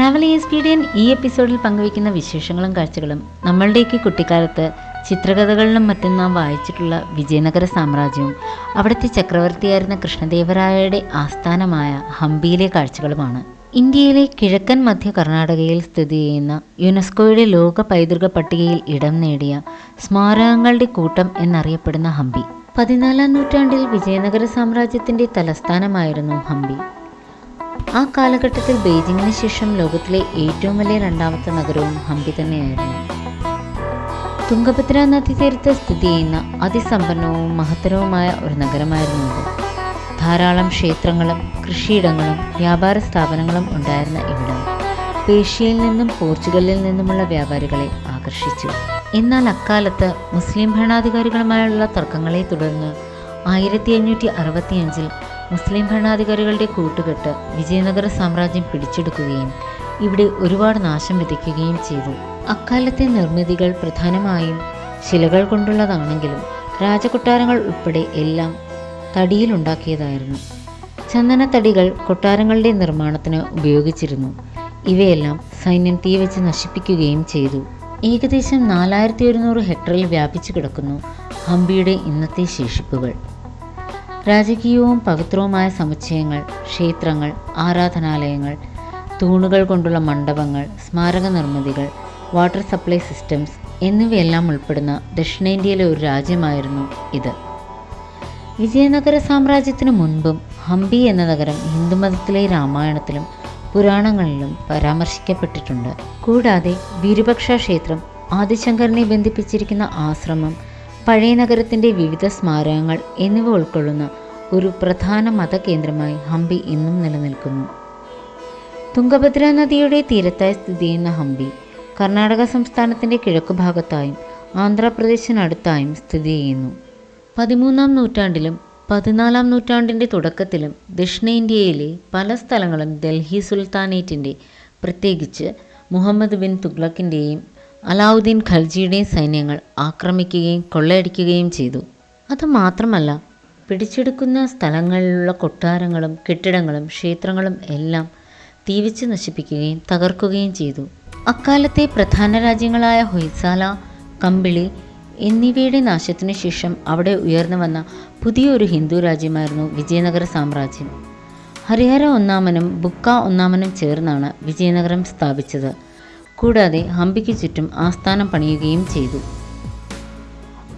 Travel expedient ഈ എപ്പിസോഡിൽ പങ്കുവയ്ക്കുന്ന വിശേഷങ്ങളും കാഴ്ചകളും നമ്മളുടെയൊക്കെ കുട്ടിക്കാലത്ത് ചിത്രകഥകളിലും മറ്റും നാം വായിച്ചിട്ടുള്ള വിജയനഗര സാമ്രാജ്യവും അവിടുത്തെ ചക്രവർത്തിയായിരുന്ന കൃഷ്ണദേവരായയുടെ ആസ്ഥാനമായ ഹംപിയിലെ കാഴ്ചകളുമാണ്. ഇന്ത്യയിലെ കിഴക്കൻ മധ്യ കർണാടകയിൽ സ്ഥിതി ചെയ്യുന്ന യുനെസ്കോയുടെ ലോക പൈതൃക പട്ടികയിൽ ഇടം നേടിയ സ്മാരകങ്ങളുടെ കൂട്ടം എന്നറിയപ്പെടുന്ന ഹംപി. പതിനാലാം നൂറ്റാണ്ടിൽ വിജയനഗര സാമ്രാജ്യത്തിന്റെ തലസ്ഥാനമായിരുന്നു ഹംപി. ആ കാലഘട്ടത്തിൽ ബെയ്ജിങ്ങിന് ശേഷം ലോകത്തിലെ ഏറ്റവും വലിയ രണ്ടാമത്തെ നഗരവും ഹംപി തന്നെയായിരുന്നു. തുംഗഭദ്ര നദീതീരത്ത് സ്ഥിതി ചെയ്യുന്ന അതിസമ്പന്നവും മഹത്തരവുമായ ഒരു നഗരമായിരുന്നു ഇത്. ധാരാളം ക്ഷേത്രങ്ങളും കൃഷിയിടങ്ങളും വ്യാപാര സ്ഥാപനങ്ങളും ഉണ്ടായിരുന്ന ഇവിടം പേഷ്യയിൽ നിന്നും പോർച്ചുഗലിൽ നിന്നുമുള്ള വ്യാപാരികളെ ആകർഷിച്ചു. എന്നാൽ അക്കാലത്ത് മുസ്ലിം ഭരണാധികാരികളുമായുള്ള തർക്കങ്ങളെ തുടർന്ന് ആയിരത്തി അഞ്ഞൂറ്റി അറുപത്തിയഞ്ചിൽ മുസ്ലിം ഭരണാധികാരികളുടെ കൂട്ടുകെട്ട് വിജയനഗര സാമ്രാജ്യം പിടിച്ചെടുക്കുകയും ഇവിടെ ഒരുപാട് നാശം വിതയ്ക്കുകയും ചെയ്തു. അക്കാലത്തെ നിർമ്മിതികൾ പ്രധാനമായും ശിലകൾ കൊണ്ടുള്ളതാണെങ്കിലും രാജകൊട്ടാരങ്ങൾ ഉൾപ്പെടെ എല്ലാം തടിയിലുണ്ടാക്കിയതായിരുന്നു. ചന്ദനത്തടികൾ കൊട്ടാരങ്ങളുടെ നിർമ്മാണത്തിന് ഉപയോഗിച്ചിരുന്നു. ഇവയെല്ലാം സൈന്യം തീവച്ച് നശിപ്പിക്കുകയും ചെയ്തു. ഏകദേശം നാലായിരത്തി ഒരുന്നൂറ് ഹെക്ടറിൽ വ്യാപിച്ചു കിടക്കുന്നു ഹംപിയുടെ ഇന്നത്തെ ശേഷിപ്പുകൾ. രാജകീയവും പവിത്രവുമായ സമുച്ചയങ്ങൾ ക്ഷേത്രങ്ങൾ ആരാധനാലയങ്ങൾ തൂണുകൾ കൊണ്ടുള്ള മണ്ഡപങ്ങൾ സ്മാരക നിർമ്മിതികൾ വാട്ടർ സപ്ലൈ സിസ്റ്റംസ് എന്നിവയെല്ലാം ഉൾപ്പെടുന്ന ദക്ഷിണേന്ത്യയിലെ ഒരു രാജ്യമായിരുന്നു ഇത്. വിജയനഗര സാമ്രാജ്യത്തിനു മുൻപും ഹംപി എന്ന നഗരം ഹിന്ദുമതത്തിലെ രാമായണത്തിലും പുരാണങ്ങളിലും പരാമർശിക്കപ്പെട്ടിട്ടുണ്ട്. കൂടാതെ വിരുപക്ഷ ക്ഷേത്രം ആദിശങ്കറിനെ ബന്ധിപ്പിച്ചിരിക്കുന്ന ആശ്രമം പഴയ നഗരത്തിന്റെ വിവിധ സ്മാരകങ്ങൾ എന്നിവ ഉൾക്കൊള്ളുന്ന ഒരു പ്രധാന മതകേന്ദ്രമായി ഹംപി ഇന്നും നിലനിൽക്കുന്നു. തുംഗഭദ്ര നദിയുടെ തീരത്തായി സ്ഥിതി ചെയ്യുന്ന ഹംപി കർണാടക സംസ്ഥാനത്തിന്റെ കിഴക്കുഭാഗത്തായും ആന്ധ്രാപ്രദേശിനടുത്തായും സ്ഥിതി ചെയ്യുന്നു. പതിമൂന്നാം നൂറ്റാണ്ടിലും പതിനാലാം നൂറ്റാണ്ടിന്റെ തുടക്കത്തിലും ദക്ഷിണേന്ത്യയിലെ പല സ്ഥലങ്ങളും ഡൽഹി സുൽത്താനേറ്റിന്റെ പ്രത്യേകിച്ച് മുഹമ്മദ് ബിൻ തുഗ്ലക്കിന്റെയും അലാവുദ്ദീൻ ഖൽജിയുടെ സൈന്യങ്ങൾ ആക്രമിക്കുകയും കൊള്ളയടിക്കുകയും ചെയ്തു. അതുമാത്രമല്ല പിടിച്ചെടുക്കുന്ന സ്ഥലങ്ങളിലുള്ള കൊട്ടാരങ്ങളും കെട്ടിടങ്ങളും ക്ഷേത്രങ്ങളും എല്ലാം തീവിച്ച് നശിപ്പിക്കുകയും തകർക്കുകയും ചെയ്തു. അക്കാലത്തെ പ്രധാന രാജ്യങ്ങളായ ഹൊയ്സാല കമ്പിളി എന്നിവയുടെ നാശത്തിനു ശേഷം അവിടെ ഉയർന്നു വന്ന പുതിയൊരു ഹിന്ദു രാജ്യമായിരുന്നു വിജയനഗര സാമ്രാജ്യം. ഹരിഹര ഒന്നാമനും ബുക്ക ഒന്നാമനും ചേർന്നാണ് വിജയനഗരം സ്ഥാപിച്ചത്. കൂടാതെ ഹംപിക്ക് ചുറ്റും ആസ്ഥാനം പണിയുകയും ചെയ്തു.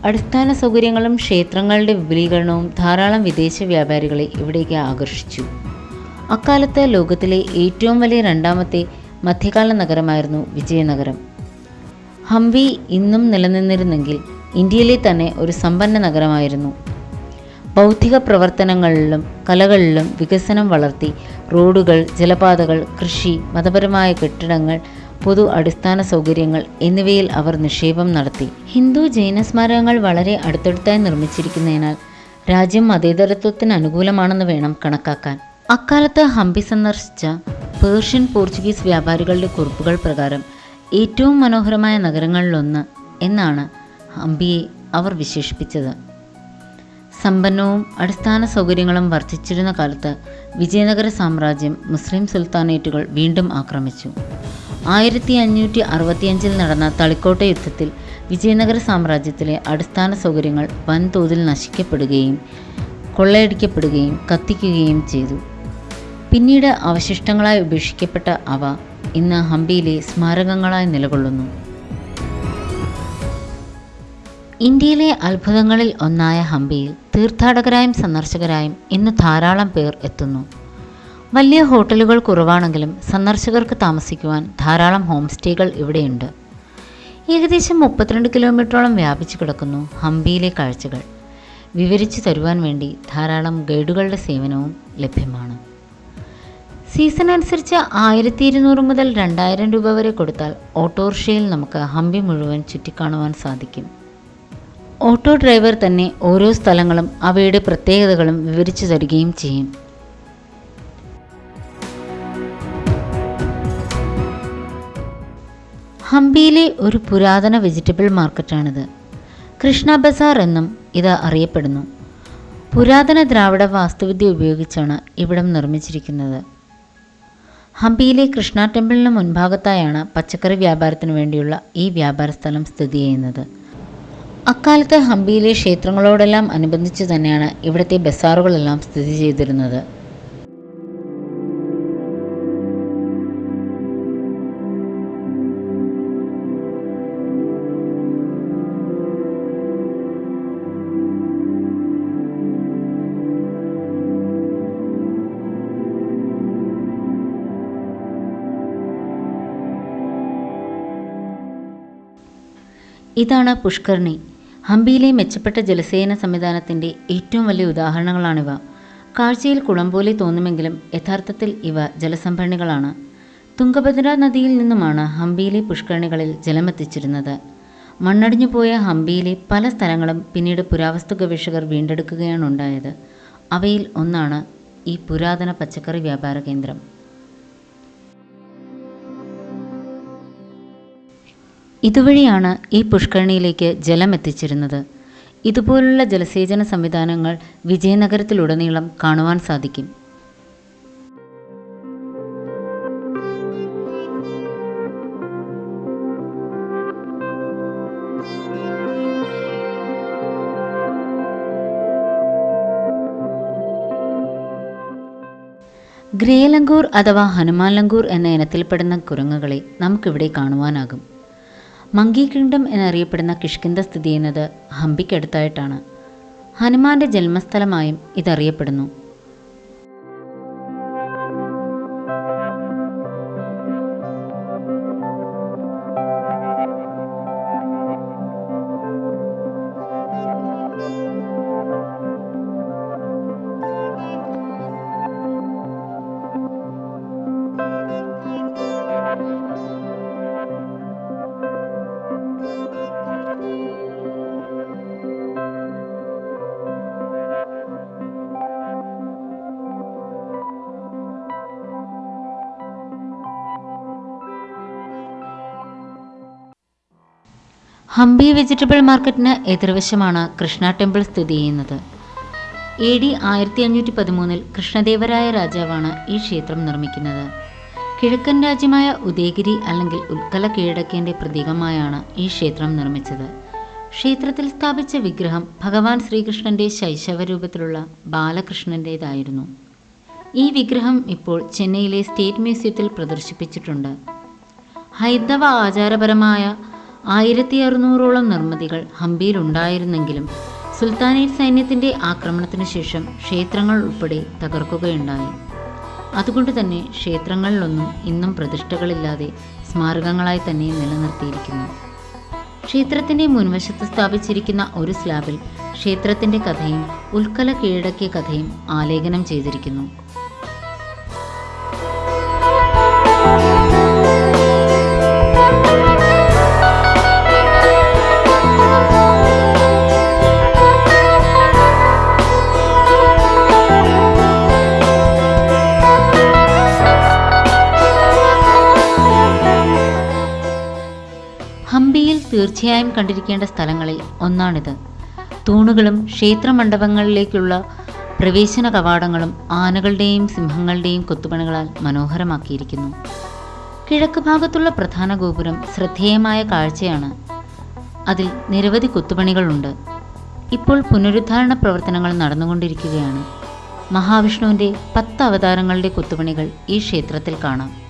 അടിസ്ഥാന സൗകര്യങ്ങളും ക്ഷേത്രങ്ങളുടെ വിപുലീകരണവും ധാരാളം വിദേശ വ്യാപാരികളെ ഇവിടേക്ക് ആകർഷിച്ചു. അക്കാലത്ത് ലോകത്തിലെ ഏറ്റവും വലിയ രണ്ടാമത്തെ മധ്യകാല നഗരമായിരുന്നു വിജയനഗരം. ഹംപി ഇന്നും നിലനിന്നിരുന്നെങ്കിൽ ഇന്ത്യയിലെ തന്നെ ഒരു സമ്പന്ന നഗരമായിരുന്നു. ബൗദ്ധിക പ്രവർത്തനങ്ങളിലും കലകളിലും വികസനം വളർത്തി റോഡുകൾ ജലപാതകൾ കൃഷി മതപരമായ കെട്ടിടങ്ങൾ പൊതു അടിസ്ഥാന സൗകര്യങ്ങൾ എന്നിവയിൽ അവർ നിക്ഷേപം നടത്തി. ഹിന്ദു ജൈന സ്മാരകങ്ങൾ വളരെ അടുത്തടുത്തായി നിർമ്മിച്ചിരിക്കുന്നതിനാൽ രാജ്യം മതേതരത്വത്തിന് അനുകൂലമാണെന്ന് വേണം കണക്കാക്കാൻ. അക്കാലത്ത് ഹംപി സന്ദർശിച്ച പേർഷ്യൻ പോർച്ചുഗീസ് വ്യാപാരികളുടെ കുറിപ്പുകൾ പ്രകാരം ഏറ്റവും മനോഹരമായ നഗരങ്ങളിലൊന്ന് എന്നാണ് ഹംപിയെ അവർ വിശേഷിപ്പിച്ചത്. സമ്പന്നവും അടിസ്ഥാന സൗകര്യങ്ങളും വർദ്ധിച്ചിരുന്ന കാലത്ത് വിജയനഗര സാമ്രാജ്യം മുസ്ലിം സുൽത്താനേറ്റുകൾ വീണ്ടും ആക്രമിച്ചു. ആയിരത്തി അഞ്ഞൂറ്റി അറുപത്തിയഞ്ചിൽ നടന്ന തളിക്കോട്ട യുദ്ധത്തിൽ വിജയനഗര സാമ്രാജ്യത്തിലെ അടിസ്ഥാന സൗകര്യങ്ങൾ വൻതോതിൽ നശിക്കപ്പെടുകയും കൊള്ളയടിക്കപ്പെടുകയും കത്തിക്കുകയും ചെയ്തു. പിന്നീട് അവശിഷ്ടങ്ങളായി ഉപേക്ഷിക്കപ്പെട്ട അവ ഇന്ന് ഹംപിയിലെ സ്മാരകങ്ങളായി നിലകൊള്ളുന്നു. ഇന്ത്യയിലെ അത്ഭുതങ്ങളിൽ ഒന്നായ ഹംപിയിൽ തീർത്ഥാടകരായും സന്ദർശകരായും ഇന്ന് ധാരാളം പേർ എത്തുന്നു. വലിയ ഹോട്ടലുകൾ കുറവാണെങ്കിലും സന്ദർശകർക്ക് താമസിക്കുവാൻ ധാരാളം ഹോം സ്റ്റേകൾ ഇവിടെയുണ്ട്. ഏകദേശം മുപ്പത്തിരണ്ട് കിലോമീറ്ററോളം വ്യാപിച്ചു കിടക്കുന്നു ഹംപിയിലെ കാഴ്ചകൾ. വിവരിച്ചു തരുവാൻ വേണ്ടി ധാരാളം ഗൈഡുകളുടെ സേവനവും ലഭ്യമാണ്. സീസൺ അനുസരിച്ച് ആയിരത്തി ഇരുന്നൂറ് മുതൽ രണ്ടായിരം രൂപ വരെ കൊടുത്താൽ ഓട്ടോറിക്ഷയിൽ നമുക്ക് ഹംപി മുഴുവൻ ചുറ്റിക്കാണുവാൻ സാധിക്കും. ഓട്ടോ ഡ്രൈവർ തന്നെ ഓരോ സ്ഥലങ്ങളും അവയുടെ പ്രത്യേകതകളും വിവരിച്ചു തരികയും ചെയ്യും. ഹംപിയിലെ ഒരു പുരാതന വെജിറ്റബിൾ മാർക്കറ്റാണിത്. കൃഷ്ണ ബസാർ എന്നും ഇത് അറിയപ്പെടുന്നു. പുരാതന ദ്രാവിഡ വാസ്തുവിദ്യ ഉപയോഗിച്ചാണ് ഇവിടം നിർമ്മിച്ചിരിക്കുന്നത്. ഹംപിയിലെ കൃഷ്ണ ടെമ്പിളിന് മുൻഭാഗത്തായാണ് പച്ചക്കറി വ്യാപാരത്തിന് വേണ്ടിയുള്ള ഈ വ്യാപാര സ്ഥലം സ്ഥിതി ചെയ്യുന്നത്. അക്കാലത്ത് ഹംപിയിലെ ക്ഷേത്രങ്ങളോടെല്ലാം അനുബന്ധിച്ച് തന്നെയാണ് ഇവിടുത്തെ ബസാറുകളെല്ലാം സ്ഥിതി ചെയ്തിരുന്നത്. ഇതാണ് പുഷ്കർണി. ഹംപിയിലെ മെച്ചപ്പെട്ട ജലസേന സംവിധാനത്തിന്റെ ഏറ്റവും വലിയ ഉദാഹരണങ്ങളാണിവ. കാഴ്ചയിൽ കുളം പോലെ തോന്നുമെങ്കിലും യഥാർത്ഥത്തിൽ ഇവ ജലസംഭരണികളാണ്. തുംഗഭദ്ര നദിയിൽ നിന്നുമാണ് ഹംപിയിലെ പുഷ്കരണികളിൽ ജലമെത്തിച്ചിരുന്നത്. മണ്ണടിഞ്ഞു പോയ ഹംപിയിലെ പല സ്ഥലങ്ങളും പിന്നീട് പുരാവസ്തു ഗവേഷകർ വീണ്ടെടുക്കുകയാണ് ഉണ്ടായത്. അവയിൽ ഒന്നാണ് ഈ പുരാതന പച്ചക്കറി വ്യാപാര കേന്ദ്രം. ഇതുവഴിയാണ് ഈ പുഷ്കരണിയിലേക്ക് ജലം എത്തിച്ചിരുന്നത് ഇതുപോലുള്ള ജലസേചന സംവിധാനങ്ങൾ വിജയനഗരത്തിലുടനീളം കാണുവാൻ സാധിക്കും. ഗ്രേലങ്കൂർ അഥവാ ഹനുമാൻ ലങ്കൂർ എന്ന ഇനത്തിൽപ്പെടുന്ന കുരങ്ങുകളെ നമുക്കിവിടെ കാണുവാനാകും. മങ്കി കിങ്ഡം എന്നറിയപ്പെടുന്ന കിഷ്കിന്ത സ്ഥിതി ചെയ്യുന്നത് ഹംപിക്കടുത്തായിട്ടാണ് ഹനുമാന്റെ ജന്മസ്ഥലമായും ഇതറിയപ്പെടുന്നു. ഹംപി വെജിറ്റബിൾ മാർക്കറ്റിന് എതിർവശമാണ് കൃഷ്ണ ടെമ്പിൾ സ്ഥിതി ചെയ്യുന്നത്. എ ഡി ആയിരത്തി അഞ്ഞൂറ്റി പതിമൂന്നിൽ കൃഷ്ണദേവരായ രാജാവാണ് ഈ ക്ഷേത്രം നിർമ്മിക്കുന്നത്. കിഴക്കൻ രാജ്യമായ ഉദയഗിരി അല്ലെങ്കിൽ ഉത്കല കീഴടക്കേന്റെ പ്രതീകമായാണ് ഈ ക്ഷേത്രം നിർമ്മിച്ചത്. ക്ഷേത്രത്തിൽ സ്ഥാപിച്ച വിഗ്രഹം ഭഗവാൻ ശ്രീകൃഷ്ണന്റെ ശൈശവ രൂപത്തിലുള്ള ബാലകൃഷ്ണന്റേതായിരുന്നു ഈ വിഗ്രഹം ഇപ്പോൾ ചെന്നൈയിലെ സ്റ്റേറ്റ് മ്യൂസിയത്തിൽ പ്രദർശിപ്പിച്ചിട്ടുണ്ട്. ഹൈന്ദവ ആചാരപരമായ ആയിരത്തി അറുന്നൂറോളം നിർമ്മിതികൾ ഹംപിയിലുണ്ടായിരുന്നെങ്കിലും സുൽത്താനേറ്റ് സൈന്യത്തിന്റെ ആക്രമണത്തിനു ശേഷം ക്ഷേത്രങ്ങൾ ഉൾപ്പെടെ തകർക്കുകയുണ്ടായി. അതുകൊണ്ട് തന്നെ ക്ഷേത്രങ്ങളിലൊന്നും ഇന്നും പ്രതിഷ്ഠകളില്ലാതെ സ്മാരകങ്ങളായി തന്നെ നിലനിർത്തിയിരിക്കുന്നു. ക്ഷേത്രത്തിന്റെ മുൻവശത്ത് സ്ഥാപിച്ചിരിക്കുന്ന ഒരു സ്ലാബിൽ ക്ഷേത്രത്തിന്റെ കഥയും ഉൽക്കല കീഴടക്കിയ കഥയും ആലേഖനം ചെയ്തിരിക്കുന്നു. തീർച്ചയായും കണ്ടിരിക്കേണ്ട സ്ഥലങ്ങളിൽ ഒന്നാണിത്. തൂണുകളും ക്ഷേത്രമണ്ഡപങ്ങളിലേക്കുള്ള പ്രവേശന കവാടങ്ങളും ആനകളുടെയും സിംഹങ്ങളുടെയും കൊത്തുപണികളാൽ മനോഹരമാക്കിയിരിക്കുന്നു. കിഴക്ക് ഭാഗത്തുള്ള പ്രധാന ഗോപുരം ശ്രദ്ധേയമായ കാഴ്ചയാണ്. അതിൽ നിരവധി കൊത്തുപണികളുണ്ട്. ഇപ്പോൾ പുനരുദ്ധാരണ പ്രവർത്തനങ്ങൾ നടന്നുകൊണ്ടിരിക്കുകയാണ്. മഹാവിഷ്ണുവിന്റെ പത്ത് അവതാരങ്ങളുടെ കൊത്തുപണികൾ ഈ ക്ഷേത്രത്തിൽ കാണാം.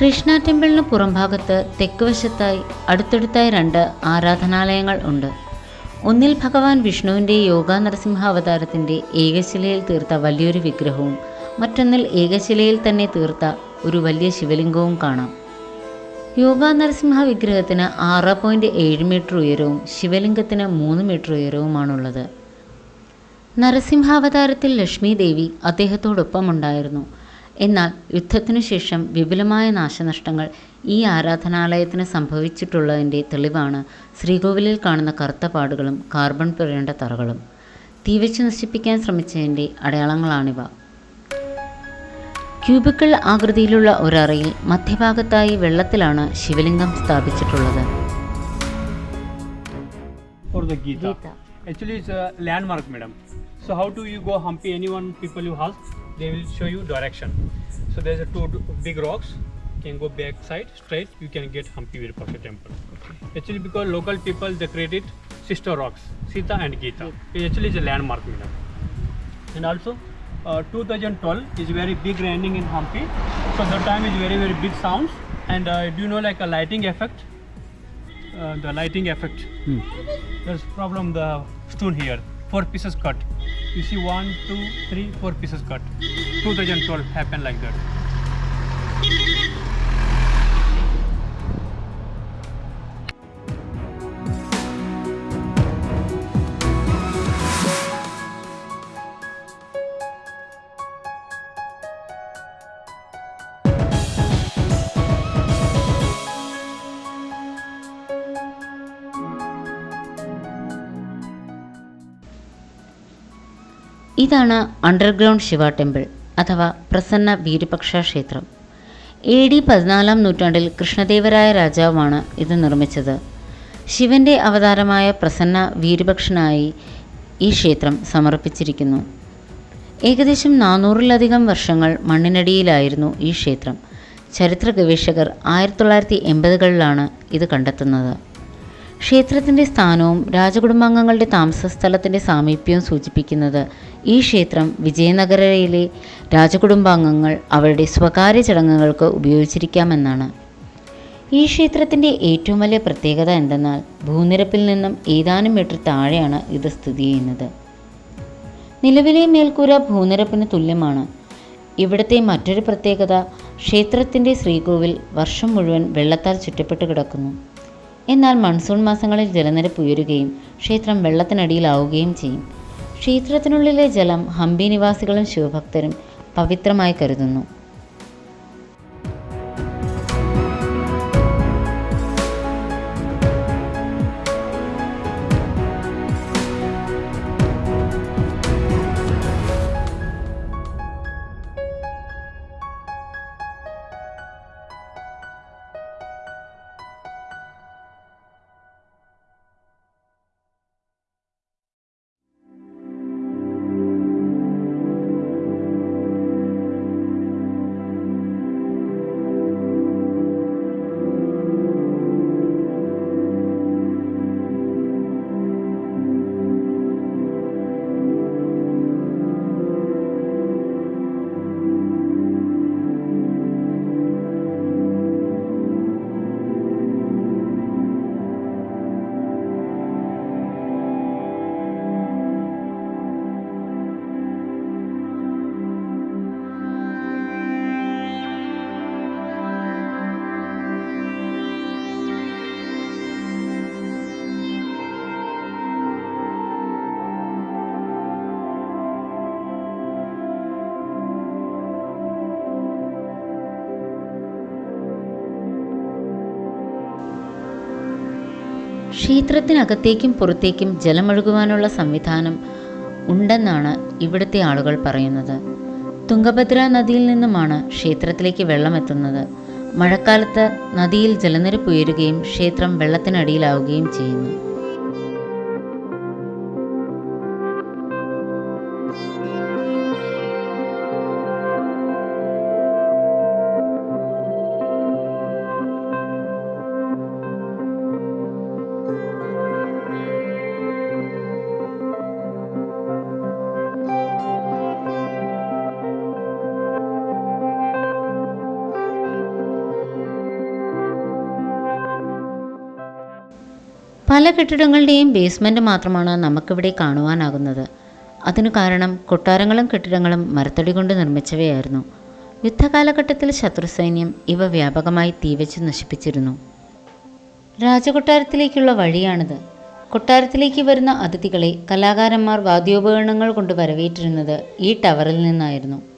കൃഷ്ണ ടെമ്പിളിന് പുറംഭാഗത്ത് തെക്ക് വശത്തായി അടുത്തടുത്തായി രണ്ട് ആരാധനാലയങ്ങൾ ഉണ്ട്. ഒന്നിൽ ഭഗവാൻ വിഷ്ണുവിന്റെ യോഗ നരസിംഹ അവതാരത്തിന്റെ ഏകശിലയിൽ തീർത്ത വലിയൊരു വിഗ്രഹവും മറ്റൊന്നിൽ ഏകശിലയിൽ തന്നെ തീർത്ത ഒരു വലിയ ശിവലിംഗവും കാണാം. യോഗ നരസിംഹ വിഗ്രഹത്തിന് ആറ് പോയിന്റ് ഏഴ് മീറ്റർ ഉയരവും ശിവലിംഗത്തിന് മൂന്ന് മീറ്റർ ഉയരവുമാണുള്ളത്. നരസിംഹാവതാരത്തിൽ ലക്ഷ്മി ദേവി അദ്ദേഹത്തോടൊപ്പമുണ്ടായിരുന്നു. എന്നാൽ യുദ്ധത്തിനു ശേഷം വിപുലമായ നാശനഷ്ടങ്ങൾ ഈ ആരാധനാലയത്തിന് സംഭവിച്ചിട്ടുള്ളതിന്റെ തെളിവാണ് ശ്രീകോവിലിൽ കാണുന്ന കറുത്ത പാടുകളും കാർബൺ പുരണ്ട തറകളും തീവച്ച് നശിപ്പിക്കാൻ ശ്രമിച്ചതിന്റെ അടയാളങ്ങളാണിവ ക്യൂബിക്കിൾ ആകൃതിയിലുള്ള ഒരറയിൽ മധ്യഭാഗത്തായി വെള്ളത്തിലാണ് ശിവലിംഗം സ്ഥാപിച്ചിട്ടുള്ളത്. Actually, it's a landmark, madam. So how do you go Hampi? Anyone people you ask, they will show you direction. So there's a two big rocks. You can go back side straight. You can get Hampi Virupaksha temple. Actually, because local people they created sister rocks, Sita and Gita. It actually is a landmark, madam. And also, uh, 2012 is very big raining in Hampi. So the time is very very big sounds. And uh, do you know like a lighting effect? Uh, the lighting effect. There's problem the stone here. Four pieces cut. You see one, two, three, four pieces cut. 2012 happened like that. ഇതാണ് underground Shiva temple അഥവാ പ്രസന്ന വീരപക്ഷ ക്ഷേത്രം A D പതിനാലാം നൂറ്റാണ്ടിൽ കൃഷ്ണദേവരായ രാജാവാണ് ഇത് നിർമ്മിച്ചത്. ശിവന്റെ അവതാരമായ പ്രസന്ന വീരപക്ഷനായി ഈ ക്ഷേത്രം സമർപ്പിച്ചിരിക്കുന്നു. ഏകദേശം നാനൂറിലധികം വർഷങ്ങൾ മണ്ണിനടിയിലായിരുന്നു ഈ ക്ഷേത്രം. ചരിത്ര ഗവേഷകർ ആയിരത്തി തൊള്ളായിരത്തി എൺപതുകളിലാണ് ഇത് കണ്ടെത്തുന്നത്. ക്ഷേത്രത്തിന്റെ സ്ഥാനവും രാജകുടുംബാംഗങ്ങളുടെ താമസ സ്ഥലത്തിന്റെ സാമീപ്യവും സൂചിപ്പിക്കുന്നത് ഈ ക്ഷേത്രം വിജയനഗരയിലെ രാജകുടുംബാംഗങ്ങൾ അവരുടെ സ്വകാര്യ ചടങ്ങുകൾക്ക് ഉപയോഗിച്ചിരിക്കാമെന്നാണ്. ഈ ക്ഷേത്രത്തിന്റെ ഏറ്റവും വലിയ പ്രത്യേകത എന്തെന്നാൽ ഭൂനിരപ്പിൽ നിന്നും ഏതാനും മീറ്റർ താഴെയാണ് ഇത് സ്ഥിതി ചെയ്യുന്നത്. നിലവിലെ മേൽക്കൂര ഭൂനിരപ്പിന് തുല്യമാണ്. ഇവിടുത്തെ മറ്റൊരു പ്രത്യേകത ക്ഷേത്രത്തിന്റെ ശ്രീകോവിൽ വർഷം മുഴുവൻ വെള്ളത്താൽ ചുറ്റപ്പെട്ട് കിടക്കുന്നു. എന്നാൽ മൺസൂൺ മാസങ്ങളിൽ ജലനിരപ്പ് ഉയരുകയും ക്ഷേത്രം വെള്ളത്തിനടിയിലാവുകയും ചെയ്യും. ക്ഷേത്രത്തിനുള്ളിലെ ജലം ഹംപി നിവാസികളും ശിവഭക്തരും പവിത്രമായി കരുതുന്നു ക്ഷേത്രത്തിനകത്തേക്കും പുറത്തേക്കും ജലമൊഴുകുവാനുള്ള സംവിധാനം ഉണ്ടെന്നാണ് ഇവിടുത്തെ ആളുകൾ പറയുന്നത്. തുംഗഭദ്ര നദിയിൽ നിന്നുമാണ് ക്ഷേത്രത്തിലേക്ക് വെള്ളമെത്തുന്നത്. മഴക്കാലത്ത് നദിയിൽ ജലനിരപ്പ് ഉയരുകയും ക്ഷേത്രം വെള്ളത്തിനടിയിലാവുകയും ചെയ്യുന്നു. കെട്ടിടങ്ങളുടെയും ബേസ്മെന്റ് മാത്രമാണ് നമുക്കിവിടെ കാണുവാനാകുന്നത്. അതിനു കാരണം കൊട്ടാരങ്ങളും കെട്ടിടങ്ങളും മരത്തടി കൊണ്ട് നിർമ്മിച്ചവയായിരുന്നു. യുദ്ധകാലഘട്ടത്തിൽ ശത്രുസൈന്യം ഇവ വ്യാപകമായി തീവച്ച് നശിപ്പിച്ചിരുന്നു. രാജകൊട്ടാരത്തിലേക്കുള്ള വഴിയാണിത്. കൊട്ടാരത്തിലേക്ക് വരുന്ന അതിഥികളെ കലാകാരന്മാർ വാദ്യോപകരണങ്ങൾ കൊണ്ട് വരവേറ്റിരുന്നത് ഈ ടവറിൽ നിന്നായിരുന്നു.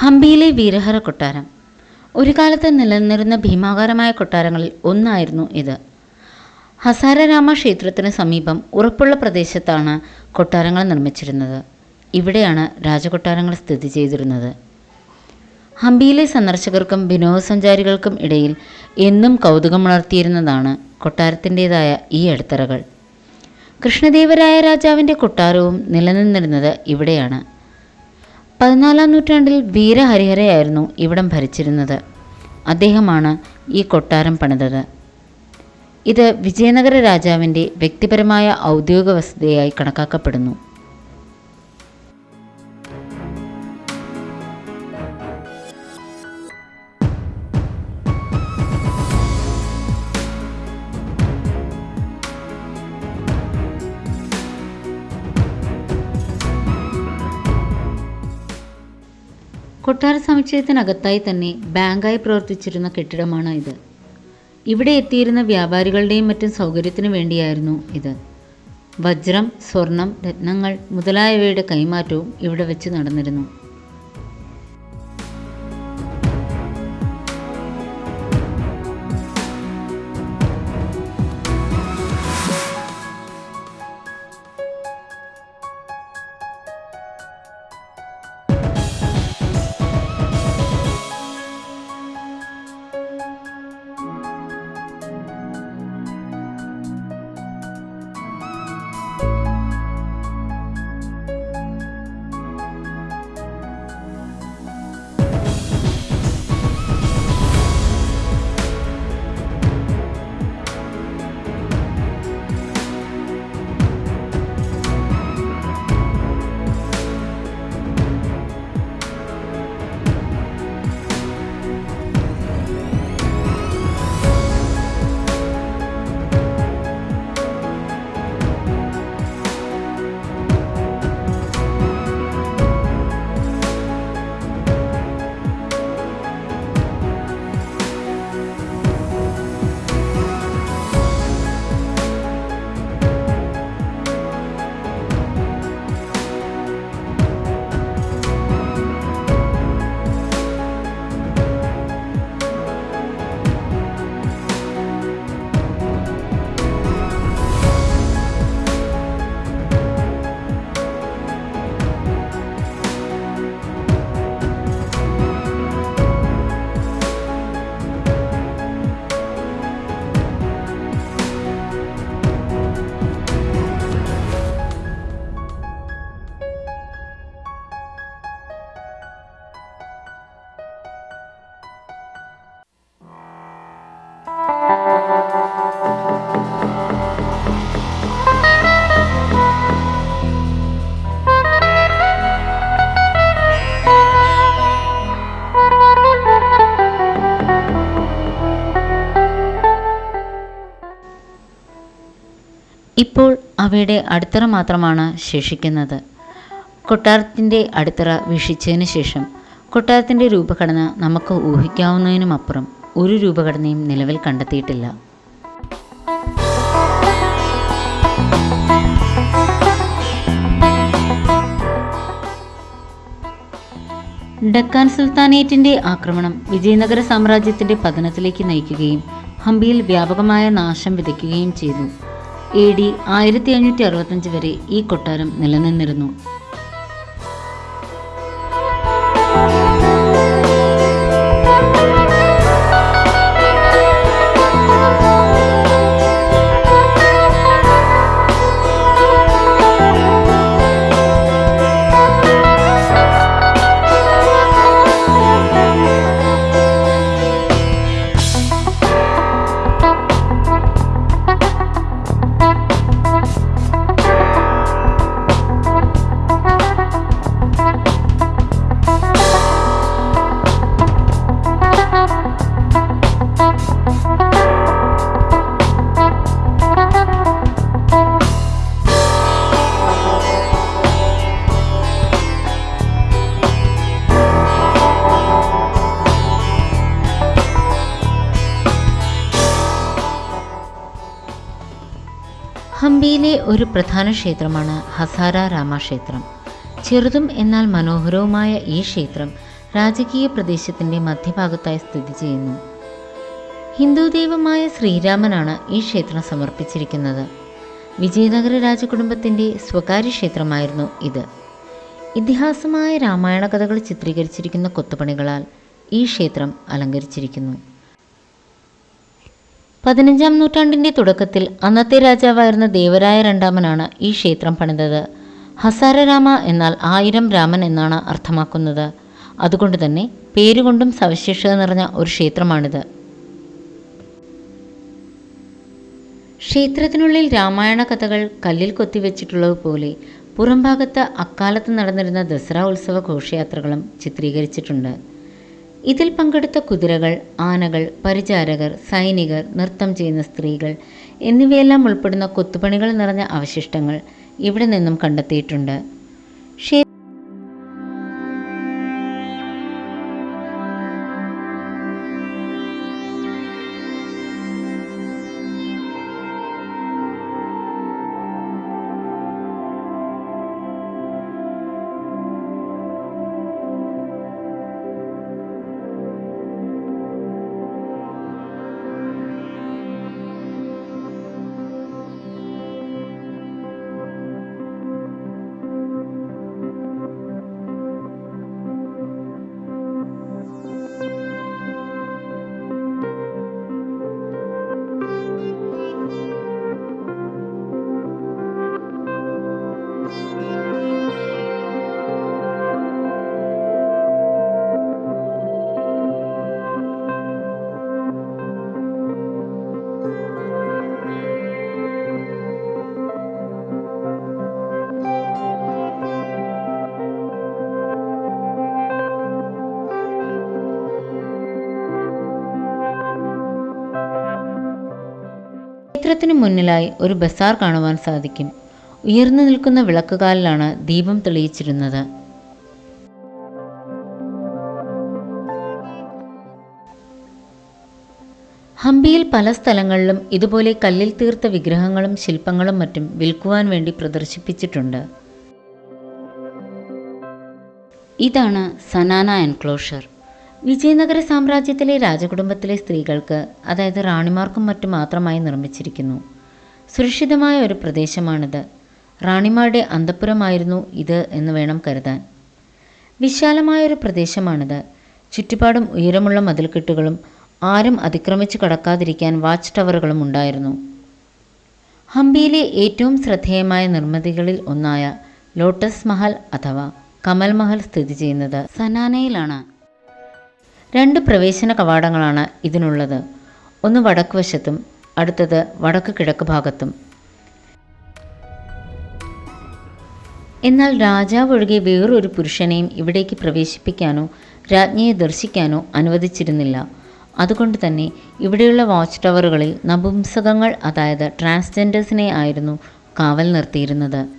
ഹംപിയിലെ വീരഹര കൊട്ടാരം. ഒരു കാലത്ത് നിലനിന്നിരുന്ന ഭീമാകാരമായ കൊട്ടാരങ്ങളിൽ ഒന്നായിരുന്നു ഇത്. ഹസാരരാമ ക്ഷേത്രത്തിന് സമീപം ഉറപ്പുള്ള പ്രദേശത്താണ് കൊട്ടാരങ്ങൾ നിർമ്മിച്ചിരുന്നത്. ഇവിടെയാണ് രാജകൊട്ടാരങ്ങൾ സ്ഥിതി ചെയ്തിരുന്നത്. ഹംപിയിലെ സന്ദർശകർക്കും വിനോദസഞ്ചാരികൾക്കും ഇടയിൽ എന്നും കൗതുകമുണർത്തിയിരുന്നതാണ് കൊട്ടാരത്തിന്റേതായ ഈ അടിത്തറകൾ. കൃഷ്ണദേവരായ രാജാവിന്റെ കൊട്ടാരവും നിലനിന്നിരുന്നത് ഇവിടെയാണ്. പതിനാലാം നൂറ്റാണ്ടിൽ വീരഹരിഹരയായിരുന്നു ഇവിടം ഭരിച്ചിരുന്നത്. അദ്ദേഹമാണ് ഈ കൊട്ടാരം പണിതത്. ഇത് വിജയനഗര രാജാവിന്റെ വ്യക്തിപരമായ ഔദ്യോഗിക വസതിയായി കണക്കാക്കപ്പെടുന്നു. കൊട്ടാര സമുച്ചയത്തിനകത്തായി തന്നെ ബാങ്കായി പ്രവർത്തിച്ചിരുന്ന കെട്ടിടമാണ് ഇത്. ഇവിടെ എത്തിയിരുന്ന വ്യാപാരികളുടെയും മറ്റും സൗകര്യത്തിനു വേണ്ടിയായിരുന്നു ഇത്. വജ്രം സ്വർണം രത്നങ്ങൾ മുതലായവയുടെ കൈമാറ്റവും ഇവിടെ വെച്ച് നടന്നിരുന്നു. ഇപ്പോൾ അവയുടെ അടിത്തറ മാത്രമാണ് ശേഷിക്കുന്നത്. കൊട്ടാരത്തിന്റെ അടിത്തറ വീക്ഷിച്ചതിന് ശേഷം കൊട്ടാരത്തിന്റെ രൂപഘടന നമുക്ക് ഊഹിക്കാവുന്നതിനുമപ്പുറം ഒരു രൂപഘടനയും നിലവിൽ കണ്ടെത്തിയിട്ടില്ല. ഡക്കാൻ സുൽത്താനേറ്റിന്റെ ആക്രമണം വിജയനഗര സാമ്രാജ്യത്തിന്റെ പതനത്തിലേക്ക് നയിക്കുകയും ഹംപിയിൽ വ്യാപകമായ നാശം വിതയ്ക്കുകയും ചെയ്തു. എ ഡി ആയിരത്തി അഞ്ഞൂറ്റി അറുപത്തഞ്ച് വരെ ഈ കൊട്ടാരം നിലനിന്നിരുന്നു. ഒരു പ്രധാന ക്ഷേത്രമാണ് ഹസാര രാമക്ഷേത്രം. ചെറുതും എന്നാൽ മനോഹരവുമായ ഈ ക്ഷേത്രം രാജകീയ പ്രദേശത്തിന്റെ മധ്യഭാഗത്തായി സ്ഥിതി ചെയ്യുന്നു. ഹിന്ദു ദൈവമായ ശ്രീരാമനാണ് ഈ ക്ഷേത്രം സമർപ്പിച്ചിരിക്കുന്നത്. വിജയനഗര രാജകുടുംബത്തിന്റെ സ്വകാര്യ ക്ഷേത്രമായിരുന്നു ഇത്. ഇതിഹാസമായ രാമായണ കഥകൾ ചിത്രീകരിച്ചിരിക്കുന്ന കൊത്തുപണികളാൽ ഈ ക്ഷേത്രം അലങ്കരിച്ചിരിക്കുന്നു. പതിനഞ്ചാം നൂറ്റാണ്ടിന്റെ തുടക്കത്തിൽ അന്നത്തെ രാജാവായിരുന്ന ദേവരായ രണ്ടാമനാണ് ഈ ക്ഷേത്രം പണിതത്. ഹസാരരാമ എന്നാൽ ആയിരം രാമൻ എന്നാണ് അർത്ഥമാക്കുന്നത്. അതുകൊണ്ട് തന്നെ പേരുകൊണ്ടും സവിശേഷത നിറഞ്ഞ ഒരു ക്ഷേത്രമാണിത്. ക്ഷേത്രത്തിനുള്ളിൽ രാമായണ കഥകൾ കല്ലിൽ കൊത്തിവെച്ചിട്ടുള്ളതുപോലെ പുറംഭാഗത്ത് അക്കാലത്ത് നടന്നിരുന്ന ദസറ ഉത്സവ ഘോഷയാത്രകളും ചിത്രീകരിച്ചിട്ടുണ്ട്. ഇതിൽ പങ്കെടുത്ത കുതിരകൾ ആനകൾ പരിചാരകർ സൈനികർ നൃത്തം ചെയ്യുന്ന സ്ത്രീകൾ എന്നിവയെല്ലാം ഉൾപ്പെടുന്ന കൊത്തുപണികൾ നിറഞ്ഞ അവശിഷ്ടങ്ങൾ ഇവിടെ നിന്നും കണ്ടെത്തിയിട്ടുണ്ട്. ക്ഷേത്രത്തിന് മുന്നിലായി ഒരു ബസാർ കാണുവാൻ സാധിക്കും. ഉയർന്നു നിൽക്കുന്ന വിളക്കുകാലിലാണ് ദീപം തെളിയിച്ചിരുന്നത്. ഹംപിയിൽ പല സ്ഥലങ്ങളിലും ഇതുപോലെ കല്ലിൽ തീർത്ത വിഗ്രഹങ്ങളും ശില്പങ്ങളും മറ്റും വിൽക്കുവാൻ വേണ്ടി പ്രദർശിപ്പിച്ചിട്ടുണ്ട്. ഇതാണ് സനാന എൻക്ലോഷർ. വിജയനഗര സാമ്രാജ്യത്തിലെ രാജകുടുംബത്തിലെ സ്ത്രീകൾക്ക് അതായത് റാണിമാർക്കും മറ്റും മാത്രമായി നിർമ്മിച്ചിരിക്കുന്നു. സുരക്ഷിതമായ ഒരു പ്രദേശമാണിത്. റാണിമാരുടെ അന്തപ്പുരമായിരുന്നു ഇത് എന്ന് വേണം കരുതാൻ. വിശാലമായ ഒരു പ്രദേശമാണിത്. ചുറ്റുപാടും ഉയരമുള്ള മതിൽക്കെട്ടുകളും ആരും അതിക്രമിച്ച് കടക്കാതിരിക്കാൻ വാച്ച് ടവറുകളും ഉണ്ടായിരുന്നു. ഹംപിയിലെ ഏറ്റവും ശ്രദ്ധേയമായ നിർമ്മിതികളിൽ ഒന്നായ ലോട്ടസ് മഹൽ അഥവാ കമൽ മഹൽ സ്ഥിതി ചെയ്യുന്നത് സനാനയിലാണ്. രണ്ട് പ്രവേശന കവാടങ്ങളാണ് ഇതിനുള്ളത്. ഒന്ന് വടക്ക് വശത്തും അടുത്തത് വടക്ക് കിഴക്ക് ഭാഗത്തും. എന്നാൽ രാജാവ് ഒഴികെ വേറൊരു പുരുഷനെയും ഇവിടേക്ക് പ്രവേശിപ്പിക്കാനോ രാജ്ഞിയെ ദർശിക്കാനോ അനുവദിച്ചിരുന്നില്ല. അതുകൊണ്ട് തന്നെ ഇവിടെയുള്ള വാച്ച് ടവറുകളിൽ നപുംസകങ്ങൾ അതായത് ട്രാൻസ്ജെൻഡേഴ്സിനെ ആയിരുന്നു കാവൽ നിർത്തിയിരുന്നത്.